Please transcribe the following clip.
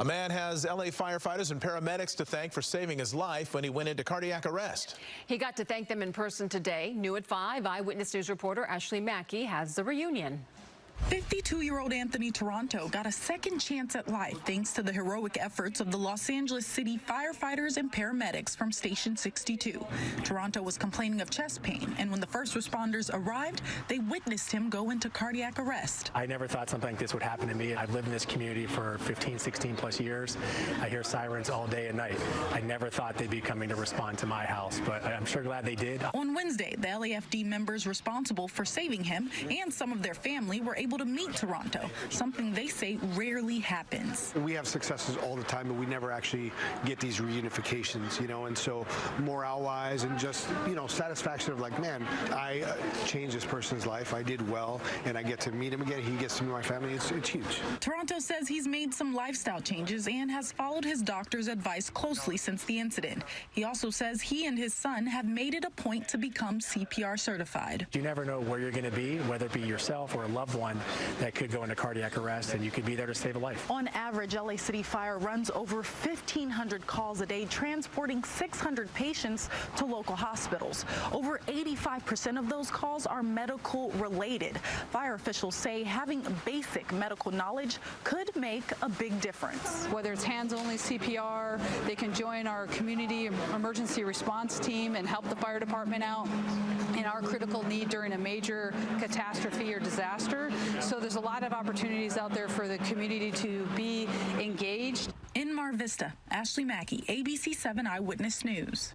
A man has LA firefighters and paramedics to thank for saving his life when he went into cardiac arrest. He got to thank them in person today. New at 5, Eyewitness News reporter Ashley Mackey has the reunion. 52-year-old Anthony Toronto got a second chance at life thanks to the heroic efforts of the Los Angeles City firefighters and paramedics from Station 62. Toronto was complaining of chest pain, and when the first responders arrived, they witnessed him go into cardiac arrest. I never thought something like this would happen to me. I've lived in this community for 15, 16 plus years. I hear sirens all day and night. I never thought they'd be coming to respond to my house, but I'm sure glad they did. On Wednesday, the LAFD members responsible for saving him and some of their family were able to meet Toronto, something they say rarely happens. We have successes all the time, but we never actually get these reunifications, you know, and so morale-wise and just, you know, satisfaction of like, man, I uh, changed this person's life, I did well, and I get to meet him again, he gets to meet my family, it's, it's huge. Toronto says he's made some lifestyle changes and has followed his doctor's advice closely since the incident. He also says he and his son have made it a point to become CPR certified. You never know where you're going to be, whether it be yourself or a loved one that could go into cardiac arrest, and you could be there to save a life. On average, LA City Fire runs over 1,500 calls a day, transporting 600 patients to local hospitals. Over 85% of those calls are medical related. Fire officials say having basic medical knowledge could make a big difference. Whether it's hands-only CPR, they can join our community emergency response team and help the fire department out in our critical need during a major catastrophe or disaster. So there's a lot of opportunities out there for the community to be engaged. In Mar Vista, Ashley Mackey, ABC 7 Eyewitness News.